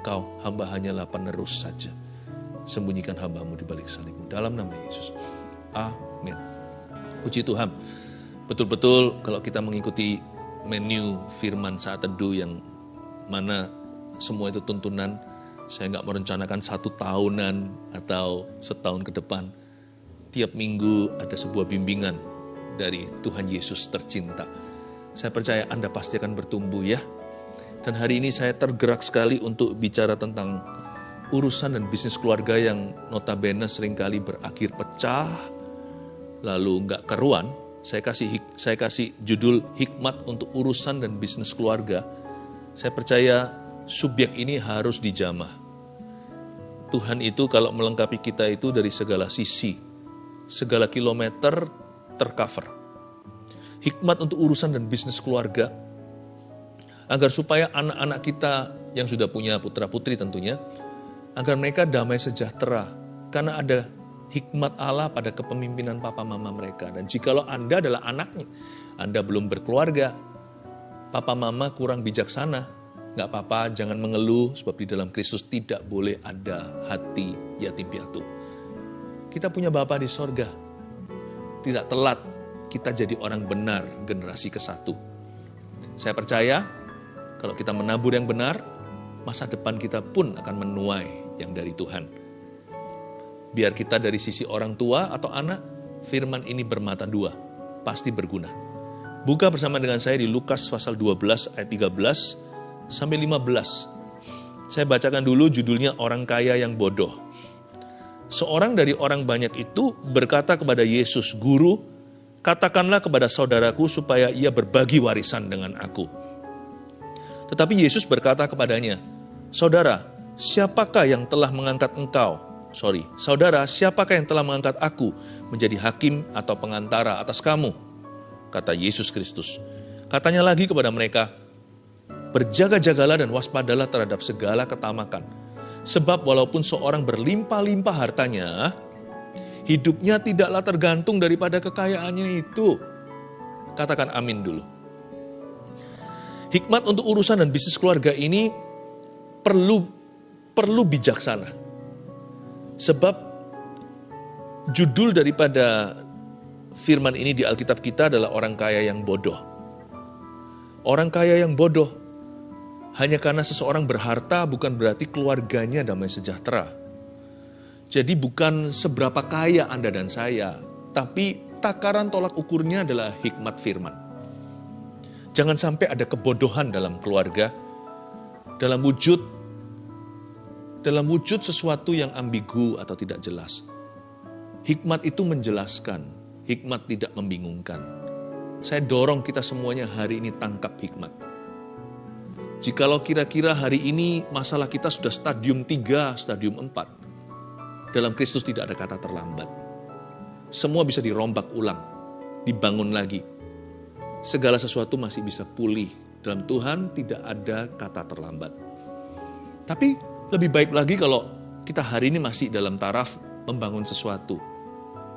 engkau hamba hanyalah penerus saja. Sembunyikan hambamu di balik salibmu. Dalam nama Yesus. Amin. Puji Tuhan. Betul-betul kalau kita mengikuti menu firman saat teduh yang mana semua itu tuntunan, saya nggak merencanakan satu tahunan atau setahun ke depan. Tiap minggu ada sebuah bimbingan dari Tuhan Yesus tercinta. Saya percaya Anda pasti akan bertumbuh ya. Dan hari ini saya tergerak sekali untuk bicara tentang urusan dan bisnis keluarga yang notabene sering kali berakhir pecah, lalu nggak keruan, saya kasih saya kasih judul hikmat untuk urusan dan bisnis keluarga. Saya percaya subjek ini harus dijamah. Tuhan itu kalau melengkapi kita itu dari segala sisi, segala kilometer tercover. Hikmat untuk urusan dan bisnis keluarga, agar supaya anak-anak kita yang sudah punya putra-putri tentunya, agar mereka damai sejahtera, karena ada hikmat Allah pada kepemimpinan papa mama mereka. Dan jikalau Anda adalah anaknya, Anda belum berkeluarga, papa mama kurang bijaksana, nggak apa-apa, jangan mengeluh, sebab di dalam Kristus tidak boleh ada hati yatim piatu. Kita punya Bapa di sorga, tidak telat kita jadi orang benar generasi ke satu. Saya percaya kalau kita menabur yang benar, masa depan kita pun akan menuai yang dari Tuhan. Biar kita dari sisi orang tua atau anak, firman ini bermata dua, pasti berguna. Buka bersama dengan saya di Lukas pasal 12 ayat 13 sampai 15. Saya bacakan dulu judulnya Orang Kaya yang Bodoh. Seorang dari orang banyak itu berkata kepada Yesus, Guru, katakanlah kepada saudaraku supaya ia berbagi warisan dengan aku. Tetapi Yesus berkata kepadanya, Saudara, siapakah yang telah mengangkat engkau sorry, saudara, siapakah yang telah mengangkat aku menjadi hakim atau pengantara atas kamu? Kata Yesus Kristus. Katanya lagi kepada mereka, berjaga-jagalah dan waspadalah terhadap segala ketamakan. Sebab walaupun seorang berlimpah-limpah hartanya, hidupnya tidaklah tergantung daripada kekayaannya itu. Katakan amin dulu. Hikmat untuk urusan dan bisnis keluarga ini perlu perlu bijaksana Sebab judul daripada firman ini di Alkitab kita adalah orang kaya yang bodoh. Orang kaya yang bodoh hanya karena seseorang berharta bukan berarti keluarganya damai sejahtera. Jadi bukan seberapa kaya Anda dan saya, tapi takaran tolak ukurnya adalah hikmat firman. Jangan sampai ada kebodohan dalam keluarga, dalam wujud dalam wujud sesuatu yang ambigu atau tidak jelas. Hikmat itu menjelaskan, hikmat tidak membingungkan. Saya dorong kita semuanya hari ini tangkap hikmat. Jikalau kira-kira hari ini masalah kita sudah stadium 3, stadium 4, dalam Kristus tidak ada kata terlambat. Semua bisa dirombak ulang, dibangun lagi. Segala sesuatu masih bisa pulih. Dalam Tuhan tidak ada kata terlambat. Tapi lebih baik lagi kalau kita hari ini masih dalam taraf membangun sesuatu.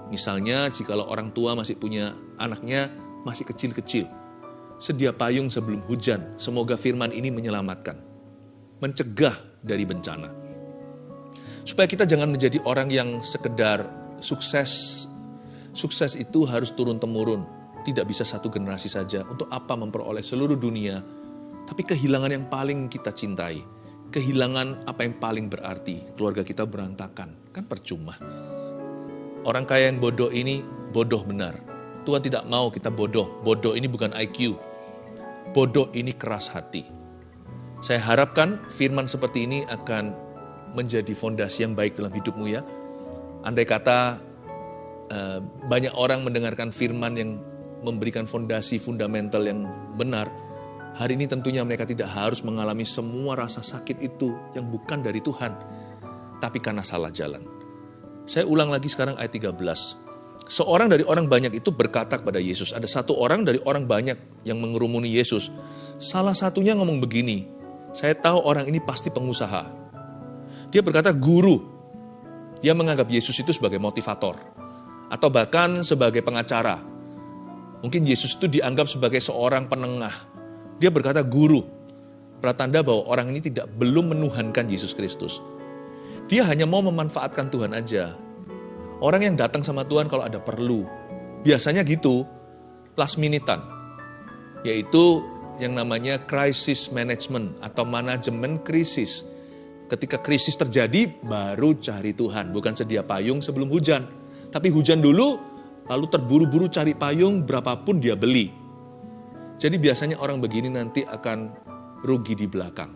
Misalnya jikalau orang tua masih punya anaknya masih kecil-kecil. Sedia payung sebelum hujan. Semoga firman ini menyelamatkan. Mencegah dari bencana. Supaya kita jangan menjadi orang yang sekedar sukses. Sukses itu harus turun-temurun. Tidak bisa satu generasi saja. Untuk apa memperoleh seluruh dunia. Tapi kehilangan yang paling kita cintai kehilangan apa yang paling berarti, keluarga kita berantakan, kan percuma. Orang kaya yang bodoh ini bodoh benar. Tuhan tidak mau kita bodoh. Bodoh ini bukan IQ. Bodoh ini keras hati. Saya harapkan firman seperti ini akan menjadi fondasi yang baik dalam hidupmu ya. Andai kata eh, banyak orang mendengarkan firman yang memberikan fondasi fundamental yang benar, Hari ini tentunya mereka tidak harus mengalami semua rasa sakit itu yang bukan dari Tuhan, tapi karena salah jalan. Saya ulang lagi sekarang ayat 13. Seorang dari orang banyak itu berkata kepada Yesus, ada satu orang dari orang banyak yang mengerumuni Yesus. Salah satunya ngomong begini, saya tahu orang ini pasti pengusaha. Dia berkata, guru. Dia menganggap Yesus itu sebagai motivator. Atau bahkan sebagai pengacara. Mungkin Yesus itu dianggap sebagai seorang penengah dia berkata, guru. Pratanda bahwa orang ini tidak belum menuhankan Yesus Kristus. Dia hanya mau memanfaatkan Tuhan aja. Orang yang datang sama Tuhan kalau ada perlu. Biasanya gitu, last minutean. Yaitu yang namanya crisis management atau manajemen krisis. Ketika krisis terjadi, baru cari Tuhan. Bukan sedia payung sebelum hujan. Tapi hujan dulu, lalu terburu-buru cari payung berapapun dia beli. Jadi biasanya orang begini nanti akan rugi di belakang.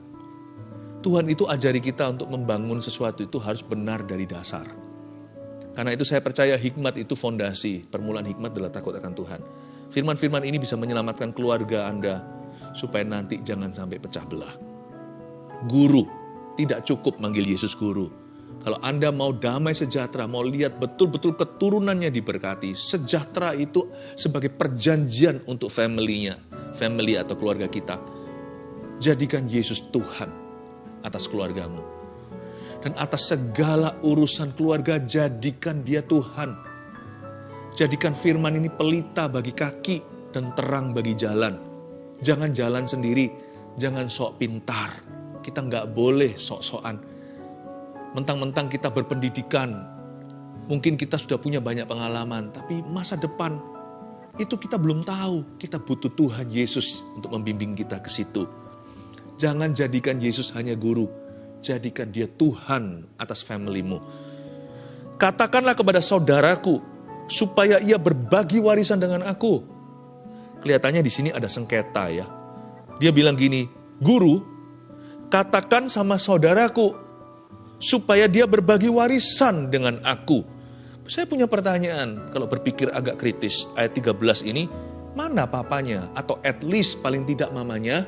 Tuhan itu ajari kita untuk membangun sesuatu itu harus benar dari dasar. Karena itu saya percaya hikmat itu fondasi. Permulaan hikmat adalah takut akan Tuhan. Firman-firman ini bisa menyelamatkan keluarga Anda supaya nanti jangan sampai pecah belah. Guru, tidak cukup manggil Yesus guru. Kalau Anda mau damai sejahtera, mau lihat betul-betul keturunannya diberkati, sejahtera itu sebagai perjanjian untuk family-nya, family atau keluarga kita Jadikan Yesus Tuhan atas keluargamu. Dan atas segala urusan keluarga, jadikan dia Tuhan. Jadikan firman ini pelita bagi kaki dan terang bagi jalan. Jangan jalan sendiri, jangan sok pintar. Kita nggak boleh sok-sokan. Mentang-mentang kita berpendidikan, mungkin kita sudah punya banyak pengalaman, tapi masa depan itu kita belum tahu. Kita butuh Tuhan Yesus untuk membimbing kita ke situ. Jangan jadikan Yesus hanya guru, jadikan dia Tuhan atas familymu. Katakanlah kepada saudaraku, supaya ia berbagi warisan dengan aku. Kelihatannya di sini ada sengketa ya. Dia bilang gini, guru, katakan sama saudaraku, supaya dia berbagi warisan dengan aku. Saya punya pertanyaan, kalau berpikir agak kritis, ayat 13 ini, mana papanya? Atau at least paling tidak mamanya?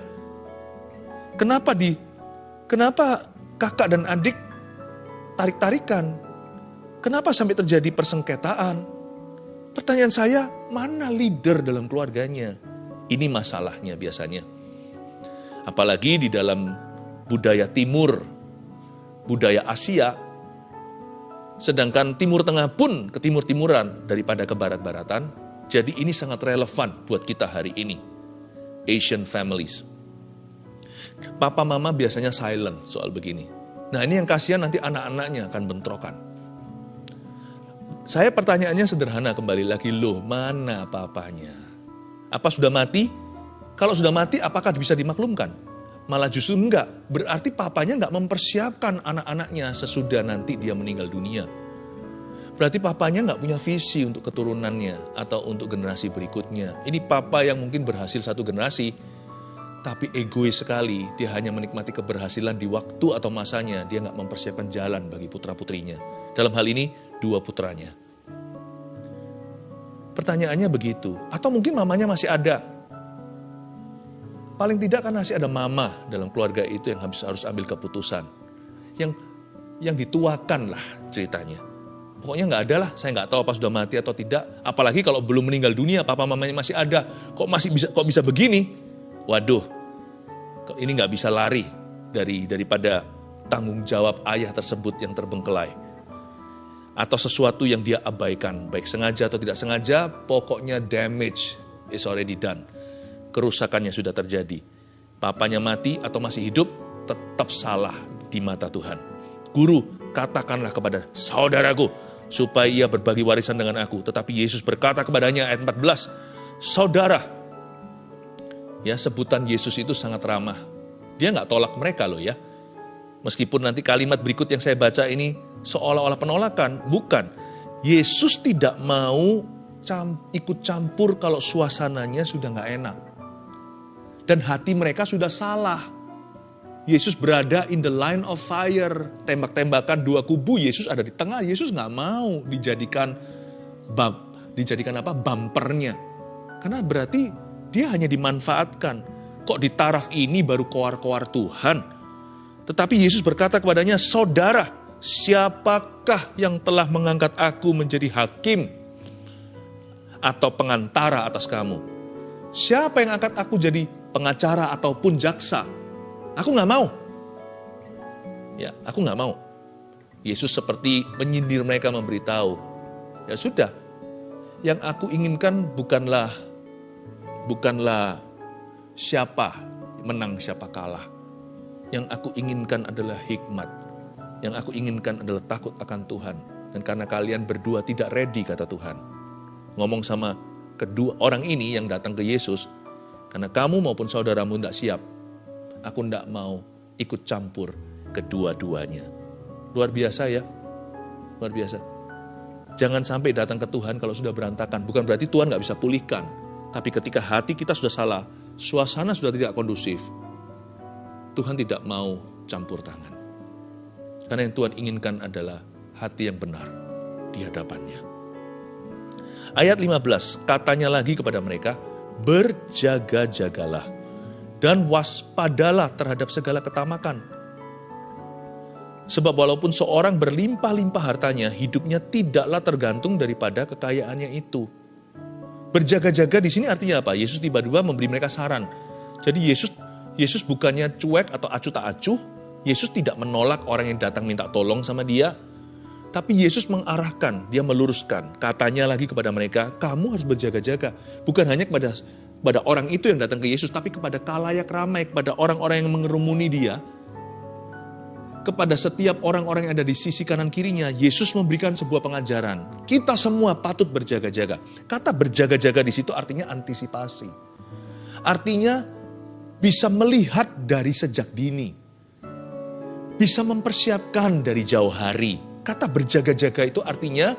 Kenapa di kenapa kakak dan adik tarik-tarikan? Kenapa sampai terjadi persengketaan? Pertanyaan saya, mana leader dalam keluarganya? Ini masalahnya biasanya. Apalagi di dalam budaya timur, budaya Asia, sedangkan Timur Tengah pun ke timur-timuran daripada ke barat-baratan, jadi ini sangat relevan buat kita hari ini. Asian families. Papa mama biasanya silent soal begini. Nah ini yang kasihan nanti anak-anaknya akan bentrokan. Saya pertanyaannya sederhana kembali lagi, loh mana papanya? Apa sudah mati? Kalau sudah mati apakah bisa dimaklumkan? Malah justru enggak, berarti papanya enggak mempersiapkan anak-anaknya sesudah nanti dia meninggal dunia. Berarti papanya enggak punya visi untuk keturunannya atau untuk generasi berikutnya. Ini papa yang mungkin berhasil satu generasi, tapi egois sekali. Dia hanya menikmati keberhasilan di waktu atau masanya. Dia nggak mempersiapkan jalan bagi putra-putrinya. Dalam hal ini, dua putranya. Pertanyaannya begitu. Atau mungkin mamanya masih ada. Paling tidak kan masih ada mama dalam keluarga itu yang harus harus ambil keputusan. Yang yang dituakan lah ceritanya. Pokoknya nggak ada lah, saya nggak tahu apa sudah mati atau tidak. Apalagi kalau belum meninggal dunia, papa mamanya masih ada. Kok masih bisa kok bisa begini? waduh, ini nggak bisa lari dari daripada tanggung jawab ayah tersebut yang terbengkelai. Atau sesuatu yang dia abaikan, baik sengaja atau tidak sengaja, pokoknya damage is already done. Kerusakannya sudah terjadi. Papanya mati atau masih hidup, tetap salah di mata Tuhan. Guru, katakanlah kepada saudaraku, supaya ia berbagi warisan dengan aku. Tetapi Yesus berkata kepadanya ayat 14, Saudara, Ya, sebutan Yesus itu sangat ramah. Dia nggak tolak mereka loh ya. Meskipun nanti kalimat berikut yang saya baca ini seolah-olah penolakan, bukan. Yesus tidak mau ikut campur kalau suasananya sudah nggak enak. Dan hati mereka sudah salah. Yesus berada in the line of fire. Tembak-tembakan dua kubu, Yesus ada di tengah. Yesus nggak mau dijadikan dijadikan apa bumpernya. Karena berarti dia hanya dimanfaatkan. Kok di taraf ini baru koar-koar Tuhan? Tetapi Yesus berkata kepadanya, Saudara, siapakah yang telah mengangkat aku menjadi hakim atau pengantara atas kamu? Siapa yang angkat aku jadi pengacara ataupun jaksa? Aku nggak mau. Ya, aku nggak mau. Yesus seperti menyindir mereka memberitahu, ya sudah, yang aku inginkan bukanlah bukanlah siapa menang siapa kalah. Yang aku inginkan adalah hikmat. Yang aku inginkan adalah takut akan Tuhan. Dan karena kalian berdua tidak ready, kata Tuhan. Ngomong sama kedua orang ini yang datang ke Yesus, karena kamu maupun saudaramu tidak siap, aku tidak mau ikut campur kedua-duanya. Luar biasa ya, luar biasa. Jangan sampai datang ke Tuhan kalau sudah berantakan. Bukan berarti Tuhan nggak bisa pulihkan. Tapi ketika hati kita sudah salah, suasana sudah tidak kondusif, Tuhan tidak mau campur tangan. Karena yang Tuhan inginkan adalah hati yang benar di hadapannya. Ayat 15, katanya lagi kepada mereka, berjaga-jagalah dan waspadalah terhadap segala ketamakan. Sebab walaupun seorang berlimpah-limpah hartanya, hidupnya tidaklah tergantung daripada kekayaannya itu. Berjaga-jaga di sini artinya apa? Yesus tiba-tiba memberi mereka saran. Jadi Yesus Yesus bukannya cuek atau acuh tak acuh, Yesus tidak menolak orang yang datang minta tolong sama dia, tapi Yesus mengarahkan, dia meluruskan. Katanya lagi kepada mereka, kamu harus berjaga-jaga. Bukan hanya kepada kepada orang itu yang datang ke Yesus, tapi kepada kalayak ramai, kepada orang-orang yang mengerumuni dia, kepada setiap orang-orang yang ada di sisi kanan kirinya, Yesus memberikan sebuah pengajaran. Kita semua patut berjaga-jaga. Kata berjaga-jaga di situ artinya antisipasi. Artinya bisa melihat dari sejak dini, bisa mempersiapkan dari jauh hari. Kata berjaga-jaga itu artinya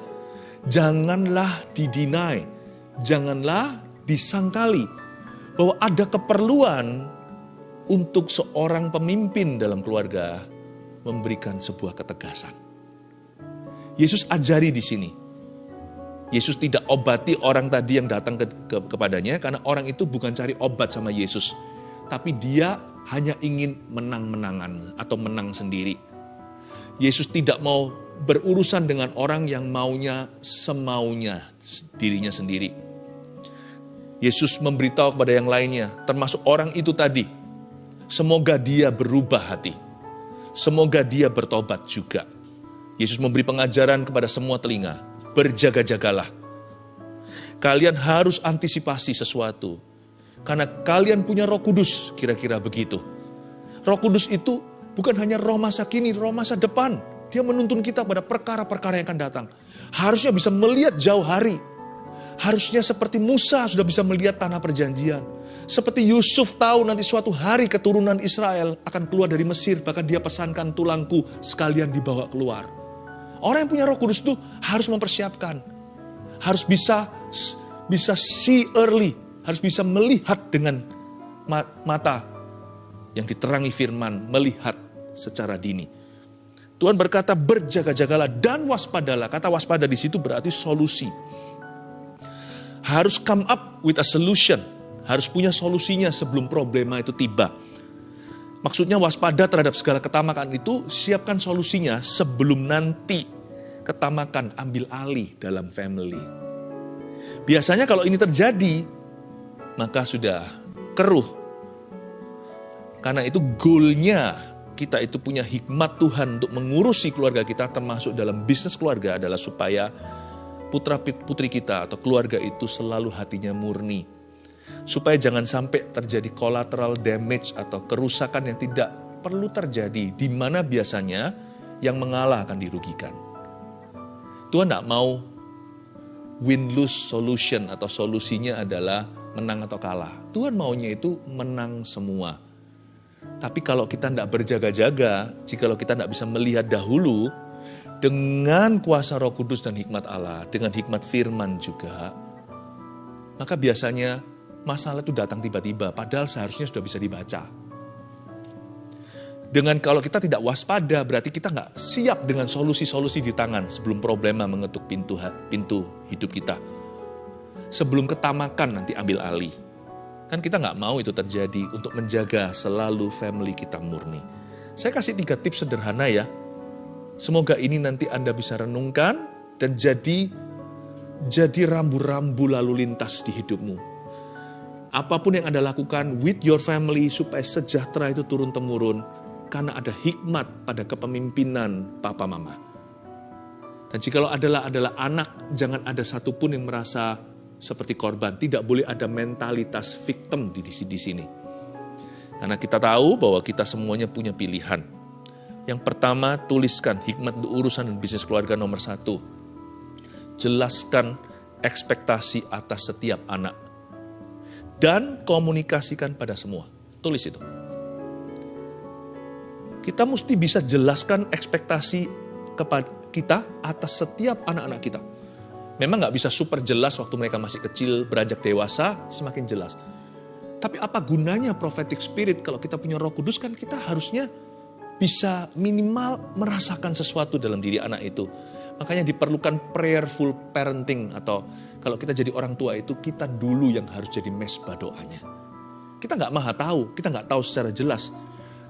janganlah didinai, janganlah disangkali bahwa ada keperluan untuk seorang pemimpin dalam keluarga memberikan sebuah ketegasan. Yesus ajari di sini. Yesus tidak obati orang tadi yang datang ke, ke, kepadanya karena orang itu bukan cari obat sama Yesus tapi dia hanya ingin menang-menangan atau menang sendiri. Yesus tidak mau berurusan dengan orang yang maunya semaunya dirinya sendiri. Yesus memberitahu kepada yang lainnya, termasuk orang itu tadi, semoga dia berubah hati. Semoga dia bertobat juga. Yesus memberi pengajaran kepada semua telinga, berjaga-jagalah. Kalian harus antisipasi sesuatu karena kalian punya roh kudus, kira-kira begitu. Roh kudus itu bukan hanya roh masa kini, roh masa depan. Dia menuntun kita pada perkara-perkara yang akan datang. Harusnya bisa melihat jauh hari. Harusnya seperti Musa sudah bisa melihat tanah perjanjian. Seperti Yusuf tahu nanti suatu hari keturunan Israel akan keluar dari Mesir. Bahkan dia pesankan tulangku sekalian dibawa keluar. Orang yang punya roh kudus itu harus mempersiapkan. Harus bisa bisa see early, harus bisa melihat dengan mata yang diterangi firman, melihat secara dini. Tuhan berkata berjaga-jagalah dan waspadalah. Kata waspada di situ berarti solusi. Harus come up with a solution. Harus punya solusinya sebelum problema itu tiba. Maksudnya waspada terhadap segala ketamakan itu siapkan solusinya sebelum nanti ketamakan ambil alih dalam family. Biasanya kalau ini terjadi, maka sudah keruh. Karena itu goalnya kita itu punya hikmat Tuhan untuk mengurusi keluarga kita termasuk dalam bisnis keluarga adalah supaya putra putri kita atau keluarga itu selalu hatinya murni. Supaya jangan sampai terjadi collateral damage atau kerusakan yang tidak perlu terjadi di mana biasanya yang mengalah akan dirugikan. Tuhan tidak mau win-lose solution atau solusinya adalah menang atau kalah. Tuhan maunya itu menang semua. Tapi kalau kita tidak berjaga-jaga, jikalau kita tidak bisa melihat dahulu, dengan kuasa roh kudus dan hikmat Allah, dengan hikmat firman juga, maka biasanya masalah itu datang tiba-tiba, padahal seharusnya sudah bisa dibaca. Dengan kalau kita tidak waspada, berarti kita nggak siap dengan solusi-solusi di tangan sebelum problema mengetuk pintu pintu hidup kita sebelum ketamakan nanti ambil alih. Kan kita nggak mau itu terjadi untuk menjaga selalu family kita murni. Saya kasih tiga tips sederhana ya. Semoga ini nanti Anda bisa renungkan dan jadi jadi rambu-rambu lalu lintas di hidupmu. Apa pun yang Anda lakukan with your family supaya sejahtera itu turun-temurun karena ada hikmat pada kepemimpinan papa mama. Dan jikalau adalah adalah anak, jangan ada satupun yang merasa seperti korban. Tidak boleh ada mentalitas victim di, di, di sini. Karena kita tahu bahwa kita semuanya punya pilihan. Yang pertama, tuliskan hikmat urusan dan bisnis keluarga nomor satu. Jelaskan ekspektasi atas setiap anak. Dan komunikasikan pada semua. Tulis itu. Kita mesti bisa jelaskan ekspektasi kepada kita atas setiap anak-anak kita. Memang nggak bisa super jelas waktu mereka masih kecil, beranjak dewasa, semakin jelas. Tapi apa gunanya prophetic spirit kalau kita punya roh kudus kan kita harusnya bisa minimal merasakan sesuatu dalam diri anak itu. Makanya diperlukan prayerful parenting atau kalau kita jadi orang tua itu kita dulu yang harus jadi mesbah doanya. Kita nggak maha tahu, kita nggak tahu secara jelas.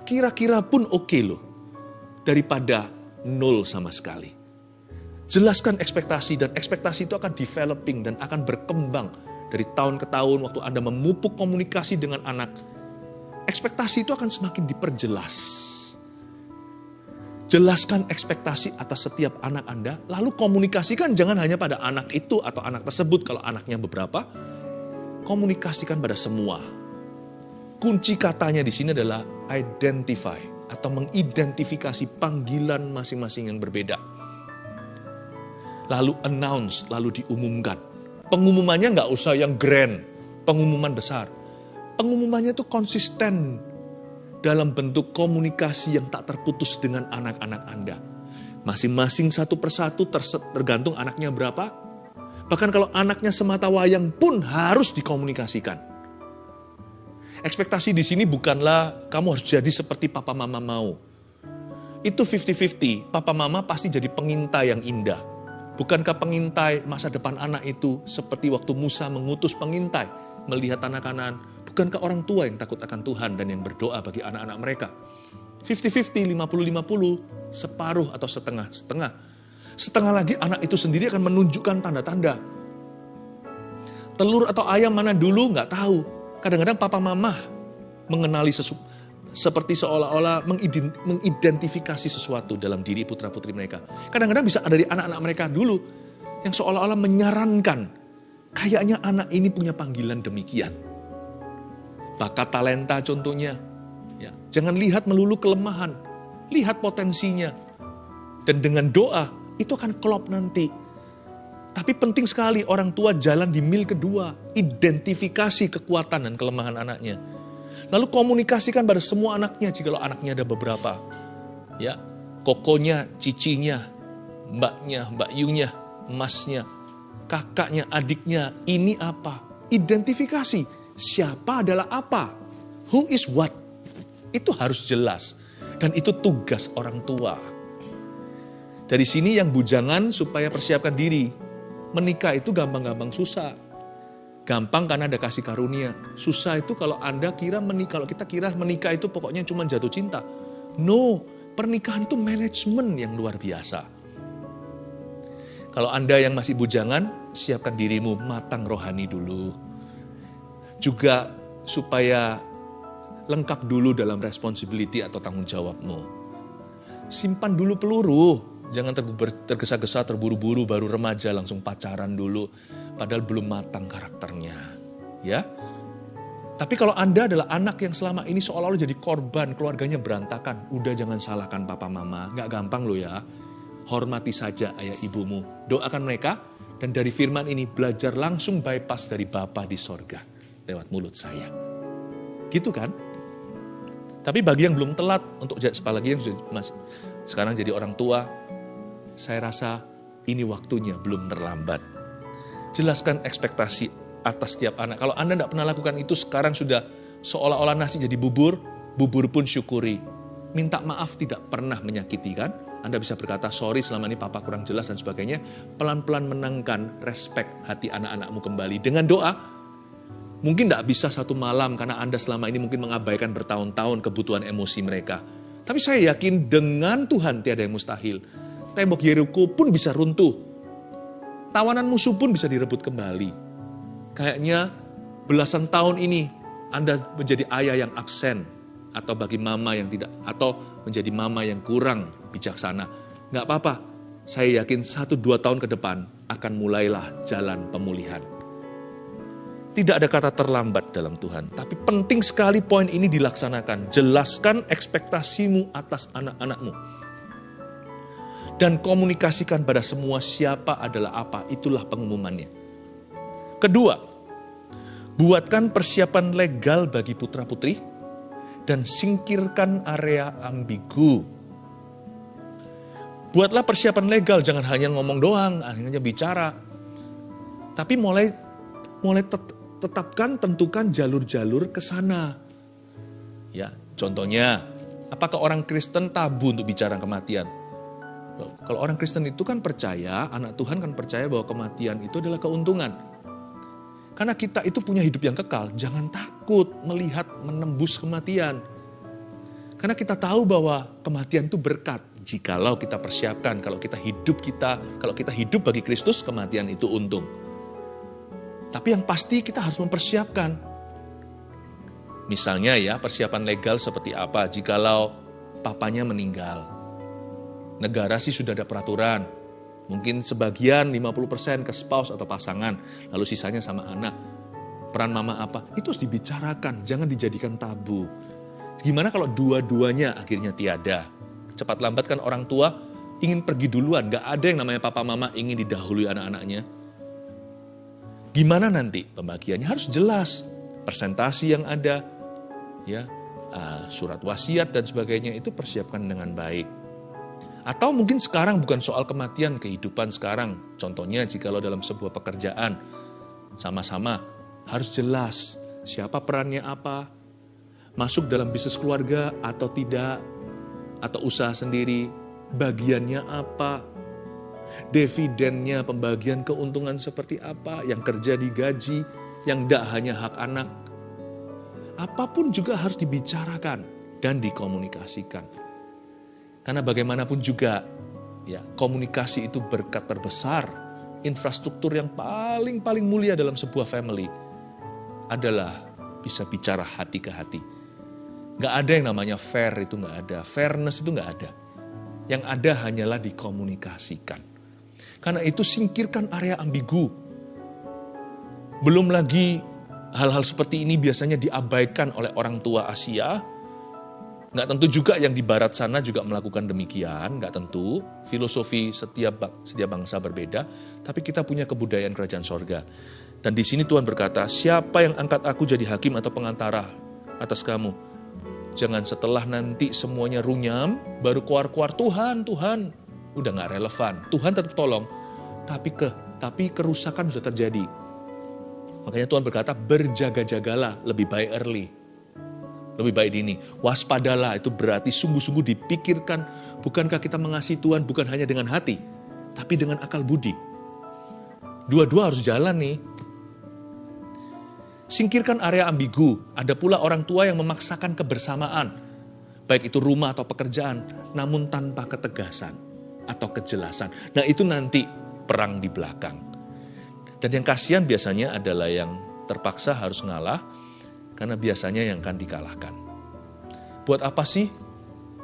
Kira-kira pun oke okay loh daripada nol sama sekali. Jelaskan ekspektasi dan ekspektasi itu akan developing dan akan berkembang dari tahun ke tahun waktu Anda memupuk komunikasi dengan anak, ekspektasi itu akan semakin diperjelas. Jelaskan ekspektasi atas setiap anak Anda, lalu komunikasikan jangan hanya pada anak itu atau anak tersebut kalau anaknya beberapa, komunikasikan pada semua. Kunci katanya di sini adalah identify atau mengidentifikasi panggilan masing-masing yang berbeda. Lalu announce, lalu diumumkan Pengumumannya nggak usah yang grand, pengumuman besar. Pengumumannya itu konsisten dalam bentuk komunikasi yang tak terputus dengan anak-anak Anda. Masing-masing satu persatu tergantung anaknya berapa. Bahkan kalau anaknya semata wayang pun harus dikomunikasikan. Ekspektasi di sini bukanlah kamu harus jadi seperti papa mama mau. Itu 50-50, papa mama pasti jadi pengintai yang indah Bukankah pengintai masa depan anak itu seperti waktu Musa mengutus pengintai melihat tanah kanan? Bukankah orang tua yang takut akan Tuhan dan yang berdoa bagi anak-anak mereka? 50-50, 50-50, separuh atau setengah-setengah. Setengah lagi anak itu sendiri akan menunjukkan tanda-tanda. Telur atau ayam mana dulu nggak tahu. Kadang-kadang papa mama mengenali sesuatu seperti seolah-olah mengidentifikasi sesuatu dalam diri putra-putri mereka. Kadang-kadang bisa ada dari anak-anak mereka dulu yang seolah-olah menyarankan, kayaknya anak ini punya panggilan demikian. Bakat talenta contohnya. Ya, jangan lihat melulu kelemahan, lihat potensinya. Dan dengan doa, itu akan klop nanti. Tapi penting sekali orang tua jalan di mil kedua, identifikasi kekuatan dan kelemahan anaknya Lalu komunikasikan pada semua anaknya jika anaknya ada beberapa. Ya, kokonya, cicinya, mbaknya, mbak Yunya, emasnya, kakaknya, adiknya, ini apa? Identifikasi, siapa adalah apa? Who is what? Itu harus jelas. Dan itu tugas orang tua. Dari sini yang bujangan supaya persiapkan diri. Menikah itu gampang-gampang susah Gampang karena ada kasih karunia. Susah itu kalau Anda kira menikah, kalau kita kira menikah itu pokoknya cuma jatuh cinta. No, pernikahan itu manajemen yang luar biasa. Kalau Anda yang masih bujangan, siapkan dirimu matang rohani dulu. Juga supaya lengkap dulu dalam responsibility atau tanggung jawabmu. Simpan dulu peluru, jangan tergesa-gesa terburu-buru baru remaja langsung pacaran dulu padahal belum matang karakternya. Ya. Tapi kalau Anda adalah anak yang selama ini seolah-olah jadi korban, keluarganya berantakan, udah jangan salahkan papa mama, nggak gampang loh ya. Hormati saja ayah ibumu, doakan mereka, dan dari firman ini belajar langsung bypass dari Bapa di sorga lewat mulut saya. Gitu kan? Tapi bagi yang belum telat untuk apalagi yang masih sekarang jadi orang tua, saya rasa ini waktunya belum terlambat. Jelaskan ekspektasi atas setiap anak. Kalau Anda tidak pernah lakukan itu, sekarang sudah seolah-olah nasi jadi bubur, bubur pun syukuri. Minta maaf tidak pernah menyakiti kan? Anda bisa berkata, sorry selama ini papa kurang jelas dan sebagainya. Pelan-pelan menangkan respect hati anak-anakmu kembali. Dengan doa, mungkin tidak bisa satu malam karena Anda selama ini mungkin mengabaikan bertahun-tahun kebutuhan emosi mereka. Tapi saya yakin dengan Tuhan tiada yang mustahil. Tembok Yeriko pun bisa runtuh tawanan musuh pun bisa direbut kembali. Kayaknya belasan tahun ini Anda menjadi ayah yang absen atau bagi mama yang tidak atau menjadi mama yang kurang bijaksana. Nggak apa-apa, saya yakin satu dua tahun ke depan akan mulailah jalan pemulihan. Tidak ada kata terlambat dalam Tuhan, tapi penting sekali poin ini dilaksanakan. Jelaskan ekspektasimu atas anak-anakmu. Dan komunikasikan pada semua siapa adalah apa, itulah pengumumannya. Kedua, buatkan persiapan legal bagi putra-putri dan singkirkan area ambigu. Buatlah persiapan legal, jangan hanya ngomong doang, hanya bicara. Tapi mulai mulai tet, tetapkan tentukan jalur-jalur ke sana. Ya, contohnya, apakah orang Kristen tabu untuk bicara kematian? Kalau orang Kristen itu kan percaya, anak Tuhan kan percaya bahwa kematian itu adalah keuntungan. Karena kita itu punya hidup yang kekal, jangan takut melihat menembus kematian. Karena kita tahu bahwa kematian itu berkat. Jikalau kita persiapkan, kalau kita hidup kita, kalau kita hidup bagi Kristus, kematian itu untung. Tapi yang pasti kita harus mempersiapkan. Misalnya ya, persiapan legal seperti apa jikalau papanya meninggal. Negara sih sudah ada peraturan. Mungkin sebagian 50% ke spouse atau pasangan, lalu sisanya sama anak. Peran mama apa? Itu harus dibicarakan, jangan dijadikan tabu. Gimana kalau dua-duanya akhirnya tiada? Cepat lambat kan orang tua ingin pergi duluan, gak ada yang namanya papa mama ingin didahului anak-anaknya Gimana nanti pembagiannya harus jelas, presentasi yang ada, ya uh, surat wasiat dan sebagainya itu persiapkan dengan baik. Atau mungkin sekarang bukan soal kematian kehidupan sekarang. Contohnya jika lo dalam sebuah pekerjaan sama-sama harus jelas siapa perannya apa, masuk dalam bisnis keluarga atau tidak, atau usaha sendiri, bagiannya apa, dividennya, pembagian keuntungan seperti apa, yang kerja digaji, yang tidak hanya hak anak. Apa pun juga harus dibicarakan dan dikomunikasikan. Karena bagaimanapun juga, ya komunikasi itu berkat terbesar, infrastruktur yang paling-paling mulia dalam sebuah family adalah bisa bicara hati ke hati. Gak ada yang namanya fair itu gak ada, fairness itu gak ada. Yang ada hanyalah dikomunikasikan. Karena itu singkirkan area ambigu. Belum lagi hal-hal seperti ini biasanya diabaikan oleh orang tua Asia. Nggak tentu juga yang di barat sana juga melakukan demikian, nggak tentu. Filosofi setiap, setiap bangsa berbeda, tapi kita punya kebudayaan kerajaan sorga. Dan di sini Tuhan berkata, siapa yang angkat aku jadi hakim atau pengantara atas kamu? Jangan setelah nanti semuanya runyam, baru keluar-keluar Tuhan, Tuhan, udah nggak relevan. Tuhan tetap tolong, tapi ke tapi kerusakan sudah terjadi. Makanya Tuhan berkata berjaga-jagalah lebih baik early. Lebih baik dini. Waspadalah itu berarti sungguh-sungguh dipikirkan bukankah kita mengasihi Tuhan bukan hanya dengan hati, tapi dengan akal budi. Dua-dua harus jalan nih. Singkirkan area ambigu. Ada pula orang tua yang memaksakan kebersamaan. Baik itu rumah atau pekerjaan, namun tanpa ketegasan atau kejelasan. Nah itu nanti perang di belakang. Dan yang kasihan biasanya adalah yang terpaksa harus ngalah karena biasanya yang akan dikalahkan. Buat apa sih?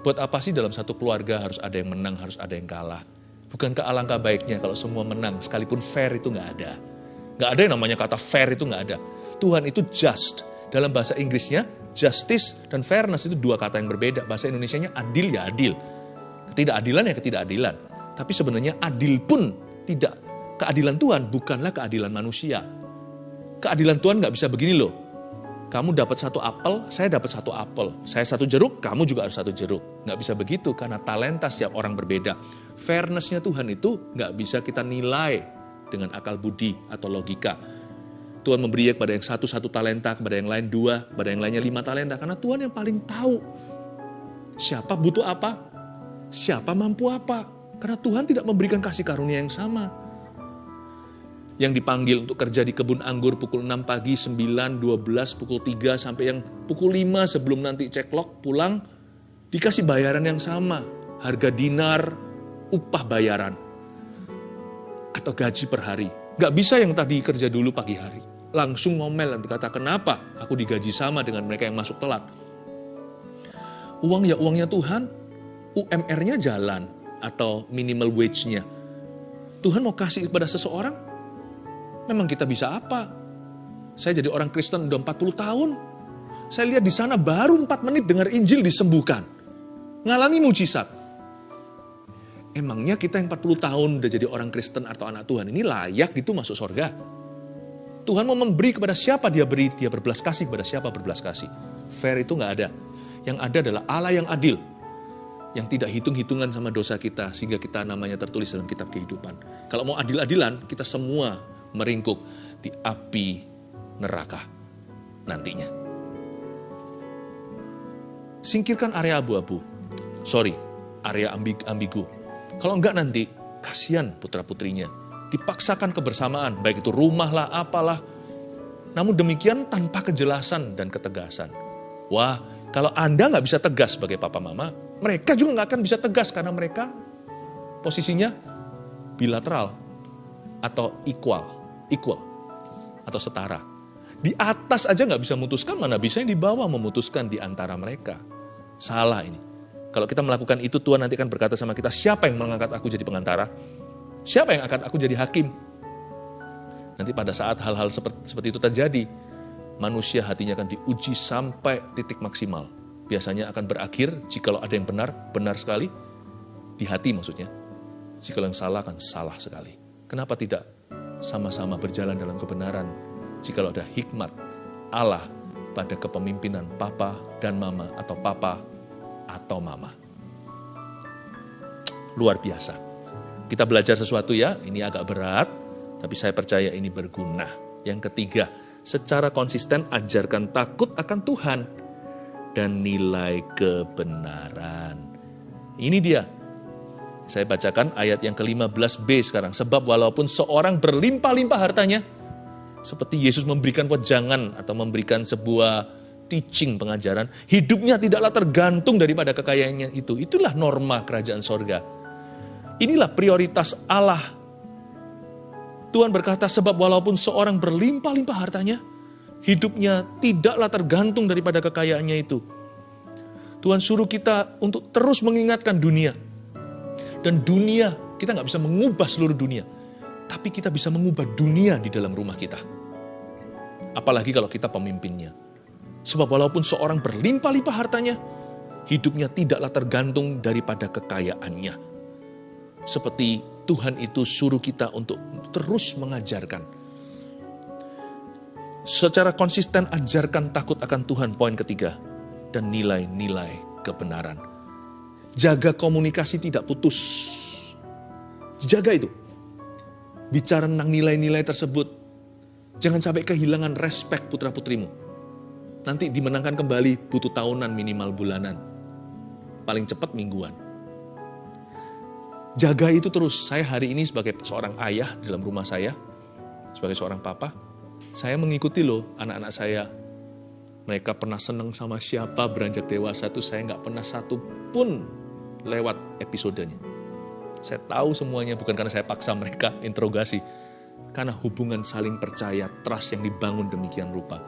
Buat apa sih dalam satu keluarga harus ada yang menang, harus ada yang kalah? Bukankah alangkah baiknya kalau semua menang, sekalipun fair itu nggak ada. Nggak ada yang namanya kata fair itu nggak ada. Tuhan itu just. Dalam bahasa Inggrisnya, justice dan fairness itu dua kata yang berbeda. Bahasa Indonesia-nya adil ya adil. Ketidakadilan ya ketidakadilan. Tapi sebenarnya adil pun tidak. Keadilan Tuhan bukanlah keadilan manusia. Keadilan Tuhan nggak bisa begini loh. Kamu dapat satu apel, saya dapat satu apel. Saya satu jeruk, kamu juga harus satu jeruk. Nggak bisa begitu karena talenta setiap orang berbeda. Fairnessnya Tuhan itu nggak bisa kita nilai dengan akal budi atau logika. Tuhan memberi kepada yang satu satu talenta, kepada yang lain dua, kepada yang lainnya lima talenta. Karena Tuhan yang paling tahu siapa butuh apa, siapa mampu apa. Karena Tuhan tidak memberikan kasih karunia yang sama. Yang dipanggil untuk kerja di kebun anggur pukul 6 pagi, 9, 12, pukul 3, sampai yang pukul 5 sebelum nanti ceklok pulang, dikasih bayaran yang sama. Harga dinar, upah bayaran. Atau gaji per hari. Gak bisa yang tadi kerja dulu pagi hari. Langsung ngomel dan berkata, kenapa aku digaji sama dengan mereka yang masuk telat? Uang ya uangnya Tuhan, UMR-nya jalan atau minimal wage-nya. Tuhan mau kasih kepada seseorang, memang kita bisa apa? Saya jadi orang Kristen udah 40 tahun. Saya lihat di sana baru 4 menit dengar Injil disembuhkan. Ngalami mujizat. Emangnya kita yang 40 tahun udah jadi orang Kristen atau anak Tuhan ini layak gitu masuk surga? Tuhan mau memberi kepada siapa dia beri, dia berbelas kasih kepada siapa berbelas kasih. Fair itu nggak ada. Yang ada adalah Allah yang adil. Yang tidak hitung-hitungan sama dosa kita sehingga kita namanya tertulis dalam kitab kehidupan. Kalau mau adil-adilan, kita semua meringkuk di api neraka nantinya. Singkirkan area abu-abu. Sorry, area ambigu kalau enggak nanti, kasihan putra-putrinya. Dipaksakan kebersamaan, baik itu rumah lah, apalah. Namun demikian tanpa kejelasan dan ketegasan. Wah, kalau Anda nggak bisa tegas sebagai papa mama, mereka juga nggak akan bisa tegas karena mereka posisinya bilateral atau equal, equal atau setara. Di atas aja nggak bisa memutuskan, mana bisa yang di bawah memutuskan di antara mereka. Salah ini. Kalau kita melakukan itu, Tuhan nanti akan berkata sama kita, siapa yang mengangkat aku jadi pengantara? Siapa yang akan aku jadi hakim? Nanti pada saat hal-hal seperti, seperti itu terjadi, manusia hatinya akan diuji sampai titik maksimal. Biasanya akan berakhir jika ada yang benar, benar sekali, di hati maksudnya. Jika yang salah akan salah sekali. Kenapa tidak sama-sama berjalan dalam kebenaran jika ada hikmat Allah pada kepemimpinan papa dan mama atau papa atau mama. Luar biasa. Kita belajar sesuatu ya, ini agak berat, tapi saya percaya ini berguna. Yang ketiga, secara konsisten ajarkan takut akan Tuhan dan nilai kebenaran. Ini dia. Saya bacakan ayat yang ke-15b sekarang. Sebab walaupun seorang berlimpah-limpah hartanya, seperti Yesus memberikan wejangan atau memberikan sebuah teaching pengajaran, hidupnya tidaklah tergantung daripada kekayaannya itu. Itulah norma kerajaan sorga. Inilah prioritas Allah. Tuhan berkata, sebab walaupun seorang berlimpah-limpah hartanya, hidupnya tidaklah tergantung daripada kekayaannya itu. Tuhan suruh kita untuk terus mengingatkan dunia. Dan dunia, kita nggak bisa mengubah seluruh dunia. Tapi kita bisa mengubah dunia di dalam rumah kita. Apalagi kalau kita pemimpinnya. Sebab walaupun seorang berlimpah-limpah hartanya, hidupnya tidaklah tergantung daripada kekayaannya. Seperti Tuhan itu suruh kita untuk terus mengajarkan. Secara konsisten ajarkan takut akan Tuhan, poin ketiga. Dan nilai-nilai kebenaran. Jaga komunikasi tidak putus. Jaga itu. Bicara tentang nilai-nilai tersebut. Jangan sampai kehilangan respek putra-putrimu nanti dimenangkan kembali butuh tahunan minimal bulanan. Paling cepat mingguan. Jaga itu terus. Saya hari ini sebagai seorang ayah dalam rumah saya, sebagai seorang papa, saya mengikuti loh anak-anak saya. Mereka pernah senang sama siapa beranjak dewasa itu saya nggak pernah satu pun lewat episodenya. Saya tahu semuanya bukan karena saya paksa mereka interogasi, karena hubungan saling percaya, trust yang dibangun demikian rupa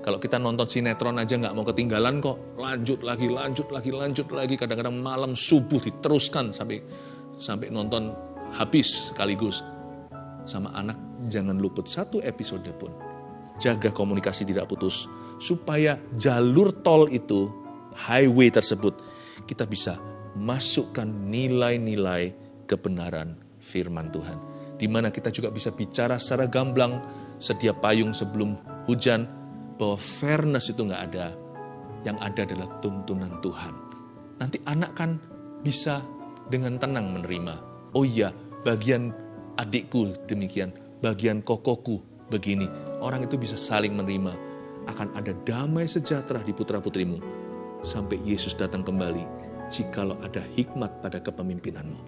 kalau kita nonton sinetron aja nggak mau ketinggalan kok, lanjut lagi, lanjut lagi, lanjut lagi. Kadang-kadang malam subuh diteruskan sampai sampai nonton habis sekaligus. Sama anak jangan luput satu episode pun. Jaga komunikasi tidak putus supaya jalur tol itu, highway tersebut kita bisa masukkan nilai-nilai kebenaran firman Tuhan. Di mana kita juga bisa bicara secara gamblang, sedia payung sebelum hujan, bahwa fairness itu nggak ada. Yang ada adalah tuntunan Tuhan. Nanti anak kan bisa dengan tenang menerima. Oh iya, bagian adikku demikian, bagian kokoku begini. Orang itu bisa saling menerima. Akan ada damai sejahtera di putra-putrimu. Sampai Yesus datang kembali, jikalau ada hikmat pada kepemimpinanmu.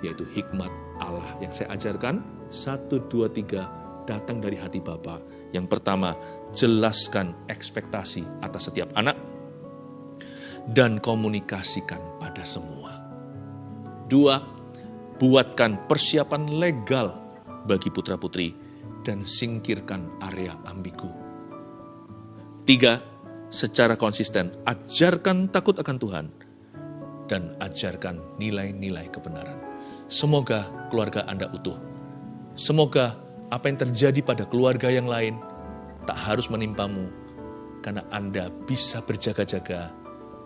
Yaitu hikmat Allah yang saya ajarkan, satu, dua, tiga, datang dari hati Bapa. Yang pertama, jelaskan ekspektasi atas setiap anak dan komunikasikan pada semua. Dua, buatkan persiapan legal bagi putra-putri dan singkirkan area ambigu. Tiga, secara konsisten ajarkan takut akan Tuhan dan ajarkan nilai-nilai kebenaran. Semoga keluarga Anda utuh. Semoga apa yang terjadi pada keluarga yang lain tak harus menimpamu karena Anda bisa berjaga-jaga,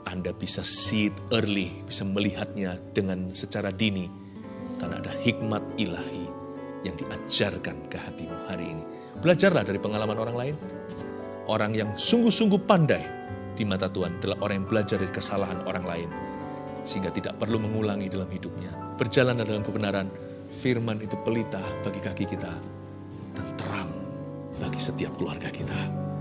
Anda bisa see it early, bisa melihatnya dengan secara dini karena ada hikmat ilahi yang diajarkan ke hatimu hari ini. Belajarlah dari pengalaman orang lain. Orang yang sungguh-sungguh pandai di mata Tuhan adalah orang yang belajar dari kesalahan orang lain. Sehingga tidak perlu mengulangi dalam hidupnya. Berjalan dalam kebenaran, firman itu pelita bagi kaki kita dan terang bagi setiap keluarga kita.